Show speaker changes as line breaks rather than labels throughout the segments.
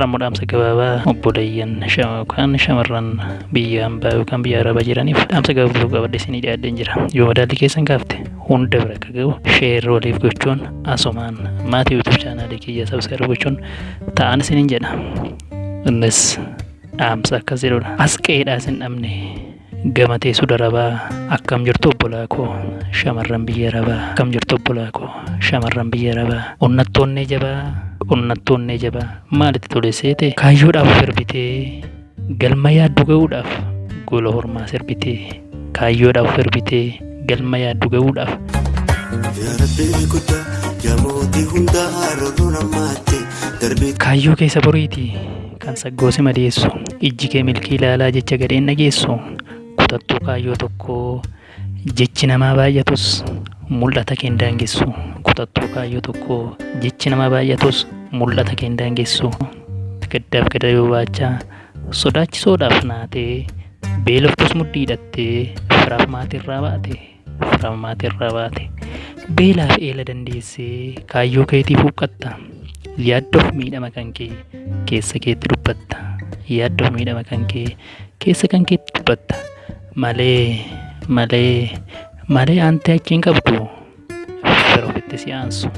rammuudhaamsa gabaabaa obbo Dayyan kan shamarran biyya hambaa yookaan biyya arabaa jiraniif dhaamsa gabaabuu qabadhe isinii dhiyaadheen jira. Yoo madaalli keessan kaafte hunda bira akka gahu sheer waliif gochuun asumaan maatii YouTube chaanaalii kiyya sabskarib gochuun ta'an isiniin jedha. Innis dhaamsa akkas jedhudha. As qe'eedhaa isin dhabne gamatee sudarabaa akkam jirtu obbolaa koo shamarran biyya arabaa akkam jirtu obbolaa koo shamarran biyya arabaa onnattoonnee jabaa onnattoonnee jabaa maalitti tole seete kaayyoodhaaf sirbitee galma yaaddu ga'uudhaaf gola hormaa sirbitee kaayyoodhaaf sirbitee galma yaaddu ga'uudhaaf. Kaayyoo keessa boriiti kan saggoosi madeessu ijji kee milkii ilaalaa jecha gadheen dhageessu kutattuu kaayyoo tokkoo jechi namaa baay'atus mul'ata kee hin daangessu kutattuu kaayyoo tokkoo jechi namaa baay'atus mul'ata kee hin daangessu gaddaaf gada yoo baachaa sodaachisoodhaaf naatee beeloftus mudhii hidhattee firaaf maatirraa baate firaaf maatirraa baate beelaaf eela dandeessee kaayyoo keetiif huqqatta yaaddoof miidhama kan kee keessa keetti dubbatta yaaddoof miidhama kan kee keessa kan keetti dubbatta malee malee malee aantee achiin qabdu fira ofitti si aansu.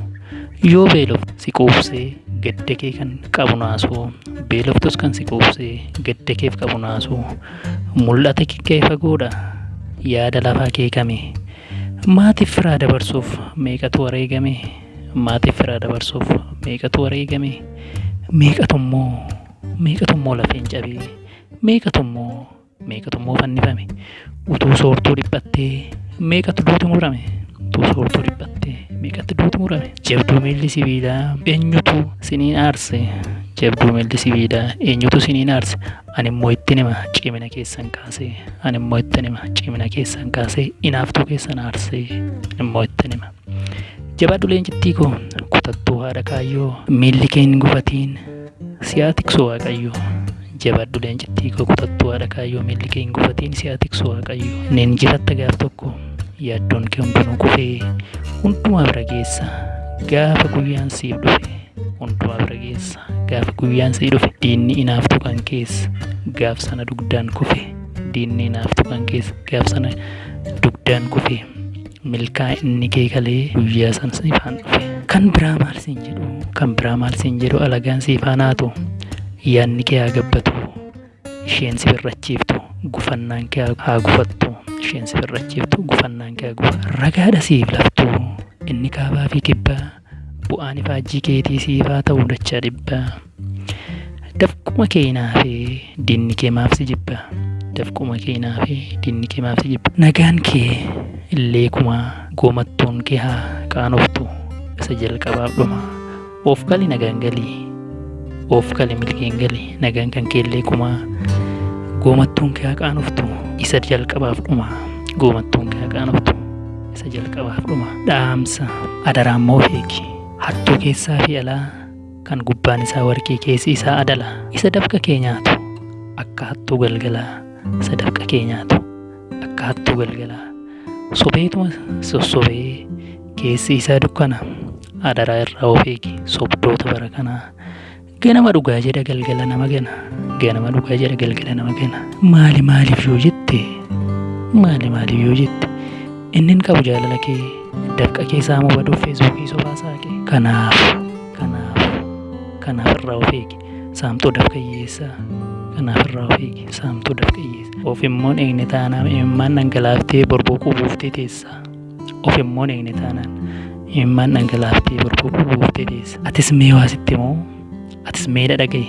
Yoo beeloftu si quubsee gadda kee kan qabu naasuu beeloftus kan si quubsee gadda keef qabu naasuu mul'ata kee fagoodha yaada lafaa kee kame maatiif firaa dabarsuuf meeqatu wareegame maatiif firaa dabarsuuf meeqatu wareegame? Meeqatummoo meeqatummoo lafeen cabee? Meeqatummoo meeqatummoo fannifame? Utuu soortuu dhiphattee meeqatu duuti murame? Utuu soortuu dhiphattee meeqatti duuti murame? Jabduu miilli sibiilaa eenyutu siniin aarse? Jabduu miilli sibiilaa eenyutu siniin aarse? Ani immoo itti nima cimina keessan kaasee? Ani immoo itti nima cimina keessan kaasee? Inaaftuu keessan aarsee? Immoo itti nima jabaadhu leencittii koo kutattuu haadha kaayyoo miilli kee hin gufatiin. Si'aa tiksu waaqayyo jabaadhu leencittii koo kutattuu haadha kaayyoo miilli kee hin gufatiin si'aa tiksu waaqayyo nin jiratta gaaf tokko yaaddoon kee hundinuu kufee hundumaa bira geessa gaafa guyyaan siif dhufe hundumaa bira geessa gaafa guyyaan siif dhufe diinni inaaftu kan keessa gaaf sana dugdaan kufe diinni inaaftu kan keessa gaaf sana dugdaan kufe milkaa inni kee kalee guyyaa san siifaan dhufe kan biraa maal siin jedhu? Kan biraa maal siin jedhu alagaan siifaan haatu yaadni kee haa gabbatu? Isheen si birrachiiftu gufannaan kee haa gufattu? Isheen si birrachiiftu gufannaan kee haa gufattu ragaadha siif laftu? Inni kaabaa fi kibbaa bu'aan ifaajjii keetii siifaa ta'uu dachaa dhibbaa dafquma kee naafee diinni kee maaf si jibba dafquma kee naafee diinni kee maaf jibba. Nagaan kee illee kumaa goomattuun kee haa qaanoftu isa jalqabaaf dhuma. Of gali nagaan galii of gali milkeen galii nagaan kan kee illee kumaa goomattuun kee haa qaanoftu isa jalqabaaf dhuma. Goomattuun kee haa qaanoftu isa jalqabaaf dhuma. Dhaamsa adaraan moo feeki. Hattuu keessaa fi alaa kan gubbaan isaa warqii keessi isaa adala. Isa dafqa kee nyaatu akka hattuu galgalaa isa dafqa kee nyaatu akka hattuu galgalaa sobeetuma sossobee keessi isaa dukkana adaraa irraa of eegi sobdoota bara kanaa ganama dhugaa jedha galgala nama gana ganama dhugaa jedha galgala nama gana maali maaliif yoo jette maali maaliif yoo jette innin qabu jaalala kee dafqa keessaa mubaduuf feesbuukii sobaa saaqe kanaaf kanaaf kanaaf irraa of eegi saamtuu dafqa hiyyeessaa kanaaf irraa of eegi saamtuu dafqa hiyyeessaa of immoo eegne taanaan imimmaan dhangalaaftee borbooquu buuftee teessaa of immoo eegne taanaan imimmaan dhangalaaftee borbooquu buuftee teessa atis mee waa sitti moo atis mee dhagaye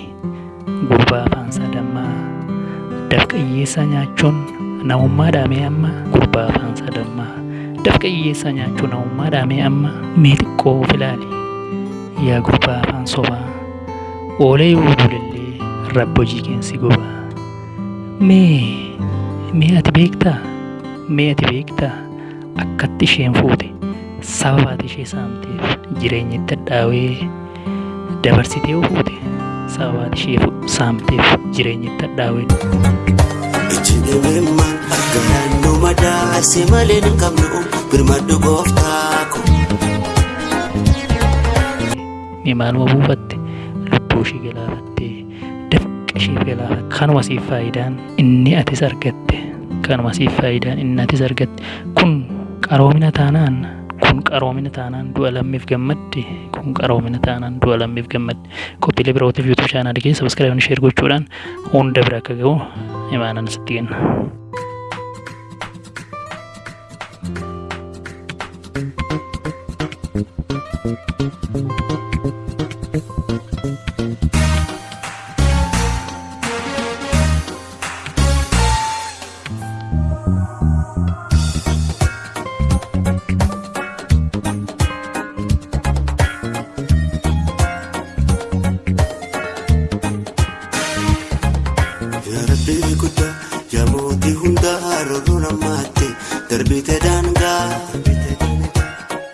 gurbaa afaansaa dammaa dafqa hiyyeessaa nyaachuun namummaa dhaamee amma gurbaa afaansaa dammaa dafqa hiyyeessaa nyaachuu namummaa dhaamee amma mee xiqqoo of ilaali yaa gurbaa afaan sobaa oolee yoo bulillee rabbi hojii keensi gobaa mee mee ati beektaa mee ati beektaa akkatti isheen fuute sababaati ishee saamteef jireenya itti hadhaawee dabarsitee fuute sababaati ishee saamteef jireenya itti hadhaawee
Ejjidhimimma galaannoo madaase malee hin qabnu birmadhu gooftaa ko.
mee maaluma buufatte lubbuu ishee galaafattee siif galaafata. Kanuma siif faayidaan inni atis argatte. Kanuma siif faayidaan inni atis argatte. Kun qaroomina taanaan kun qaroomina taanaan du'a lammiif gammadde kun qaroomina taanaan du'a lammiif gammadde qophiilee birootiif yuutuub chaanaalii keessa sabiskiraayibni sheer gochuudhaan hunda bira akka ga'u imaanan sitti kenna.